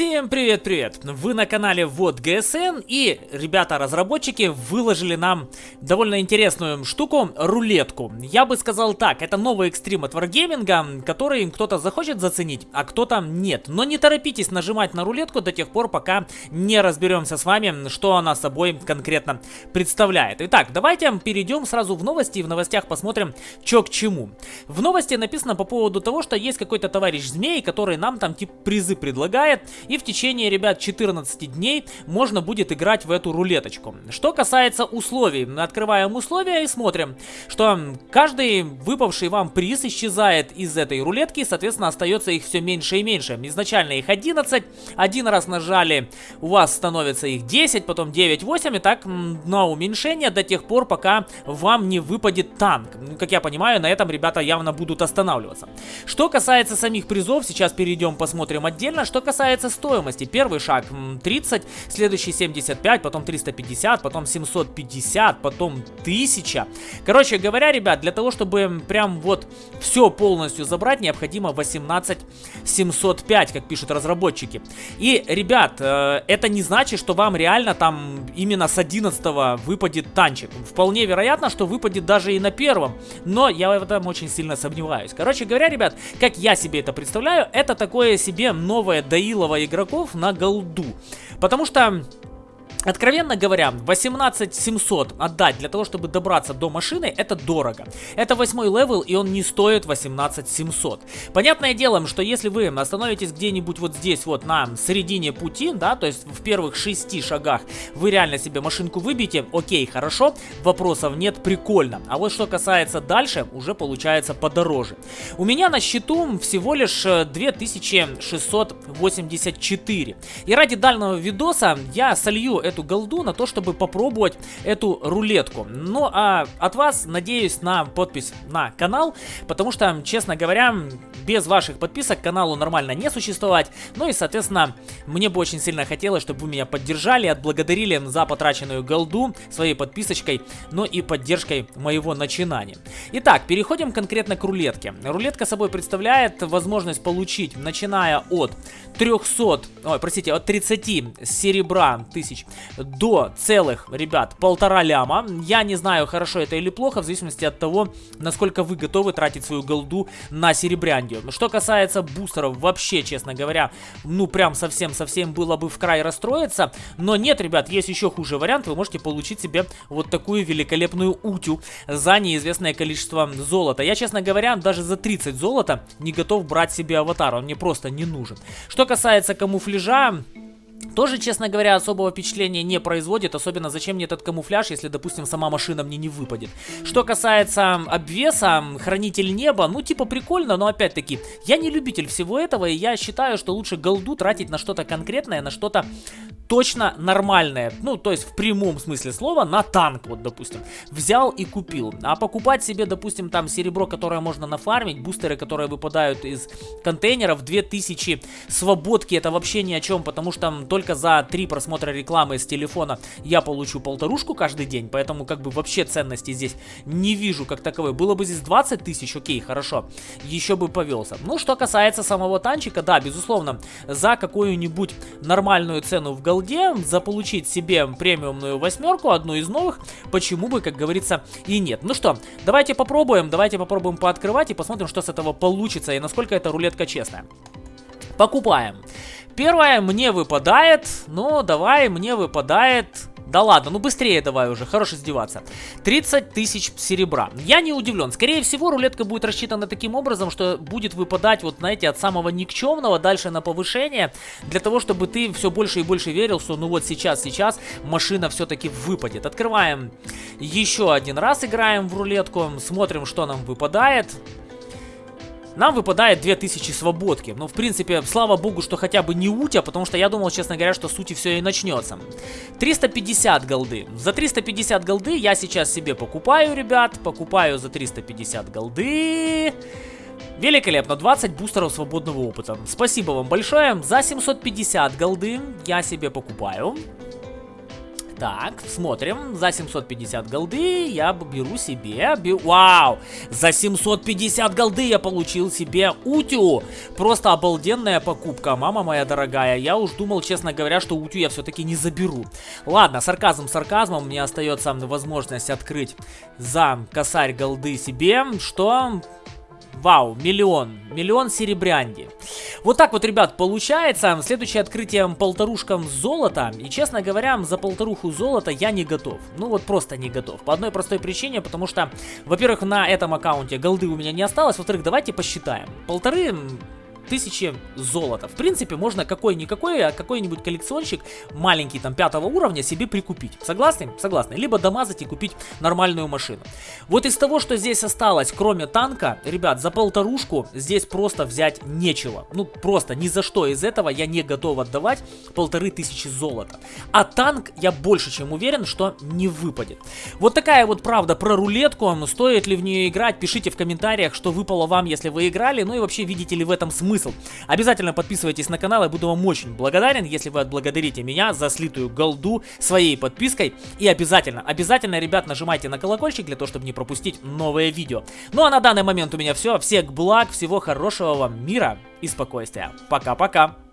Всем привет-привет! Вы на канале Вот ГСН и ребята-разработчики выложили нам довольно интересную штуку, рулетку. Я бы сказал так, это новый экстрим от Wargaming, который кто-то захочет заценить, а кто-то нет. Но не торопитесь нажимать на рулетку до тех пор, пока не разберемся с вами, что она собой конкретно представляет. Итак, давайте перейдем сразу в новости и в новостях посмотрим, что к чему. В новости написано по поводу того, что есть какой-то товарищ змей, который нам там типа призы предлагает, и в течение, ребят, 14 дней можно будет играть в эту рулеточку. Что касается условий, открываем условия и смотрим, что каждый выпавший вам приз исчезает из этой рулетки, соответственно, остается их все меньше и меньше. Изначально их 11, один раз нажали, у вас становится их 10, потом 9, 8, и так на уменьшение до тех пор, пока вам не выпадет танк. Как я понимаю, на этом ребята явно будут останавливаться. Что касается самих призов, сейчас перейдем, посмотрим отдельно. Что касается стоимости. Первый шаг 30, следующий 75, потом 350, потом 750, потом 1000. Короче говоря, ребят, для того, чтобы прям вот все полностью забрать, необходимо 18 705, как пишут разработчики. И, ребят, э, это не значит, что вам реально там именно с 11 выпадет танчик. Вполне вероятно, что выпадет даже и на первом, но я в этом очень сильно сомневаюсь. Короче говоря, ребят, как я себе это представляю, это такое себе новое доилово игроков на голду. Потому что Откровенно говоря, 18 700 отдать для того, чтобы добраться до машины, это дорого. Это восьмой level, и он не стоит 18 700. Понятное дело, что если вы остановитесь где-нибудь вот здесь вот на середине пути, да, то есть в первых шести шагах, вы реально себе машинку выбьете, окей, хорошо, вопросов нет, прикольно. А вот что касается дальше, уже получается подороже. У меня на счету всего лишь 2684. И ради дальнего видоса я солью эту голду на то, чтобы попробовать эту рулетку. Ну, а от вас надеюсь на подпись на канал, потому что, честно говоря, без ваших подписок каналу нормально не существовать. Ну и, соответственно, мне бы очень сильно хотелось, чтобы вы меня поддержали, отблагодарили за потраченную голду своей подписочкой, но и поддержкой моего начинания. Итак, переходим конкретно к рулетке. Рулетка собой представляет возможность получить, начиная от 300, ой, простите, от 30 серебра тысяч до целых, ребят, полтора ляма. Я не знаю, хорошо это или плохо, в зависимости от того, насколько вы готовы тратить свою голду на серебряндию. Что касается бустеров, вообще, честно говоря, ну прям совсем-совсем было бы в край расстроиться. Но нет, ребят, есть еще хуже вариант. Вы можете получить себе вот такую великолепную утю за неизвестное количество золота. Я, честно говоря, даже за 30 золота не готов брать себе аватар. Он мне просто не нужен. Что касается камуфляжа, тоже, честно говоря, особого впечатления не производит, особенно зачем мне этот камуфляж, если, допустим, сама машина мне не выпадет. Что касается обвеса, хранитель неба, ну, типа прикольно, но опять-таки, я не любитель всего этого, и я считаю, что лучше голду тратить на что-то конкретное, на что-то точно нормальное, ну, то есть в прямом смысле слова, на танк, вот, допустим, взял и купил. А покупать себе, допустим, там серебро, которое можно нафармить, бустеры, которые выпадают из контейнеров, 2000 свободки, это вообще ни о чем, потому что только за 3 просмотра рекламы с телефона я получу полторушку каждый день, поэтому как бы вообще ценности здесь не вижу как таковой. Было бы здесь 20 тысяч, окей, хорошо, еще бы повелся. Ну, что касается самого танчика, да, безусловно, за какую-нибудь нормальную цену в голде, заполучить себе премиумную восьмерку, одну из новых, почему бы, как говорится, и нет. Ну что, давайте попробуем, давайте попробуем пооткрывать и посмотрим, что с этого получится и насколько эта рулетка честная. Покупаем. Первое мне выпадает, ну давай, мне выпадает да ладно, ну быстрее давай уже, хорош издеваться. 30 тысяч серебра. Я не удивлен. Скорее всего, рулетка будет рассчитана таким образом, что будет выпадать, вот знаете, от самого никчемного дальше на повышение, для того, чтобы ты все больше и больше верил, что ну вот сейчас, сейчас машина все-таки выпадет. Открываем еще один раз, играем в рулетку, смотрим, что нам выпадает. Нам выпадает 2000 свободки. Ну, в принципе, слава богу, что хотя бы не утя, потому что я думал, честно говоря, что сути все и начнется. 350 голды. За 350 голды я сейчас себе покупаю, ребят. Покупаю за 350 голды. Великолепно, 20 бустеров свободного опыта. Спасибо вам большое. За 750 голды я себе покупаю. Так, смотрим. За 750 голды я беру себе... Вау! За 750 голды я получил себе утю. Просто обалденная покупка, мама моя дорогая. Я уж думал, честно говоря, что утю я все-таки не заберу. Ладно, сарказм сарказмом. Мне остается возможность открыть за косарь голды себе, что Вау, миллион. Миллион серебрянди. Вот так вот, ребят, получается. Следующее открытие полторушкам золота. И, честно говоря, за полторуху золота я не готов. Ну вот просто не готов. По одной простой причине, потому что, во-первых, на этом аккаунте голды у меня не осталось. Во-вторых, давайте посчитаем. Полторы тысячи золота. В принципе, можно какой-никакой, а какой-нибудь коллекционщик маленький, там, пятого уровня себе прикупить. Согласны? Согласны. Либо домазать и купить нормальную машину. Вот из того, что здесь осталось, кроме танка, ребят, за полторушку здесь просто взять нечего. Ну, просто ни за что из этого я не готов отдавать полторы тысячи золота. А танк, я больше чем уверен, что не выпадет. Вот такая вот правда про рулетку. Стоит ли в нее играть? Пишите в комментариях, что выпало вам, если вы играли. Ну и вообще, видите ли в этом смысл смысл. Обязательно подписывайтесь на канал, я буду вам очень благодарен, если вы отблагодарите меня за слитую голду своей подпиской. И обязательно, обязательно, ребят, нажимайте на колокольчик для того, чтобы не пропустить новые видео. Ну а на данный момент у меня все. Всех благ, всего хорошего вам мира и спокойствия. Пока-пока.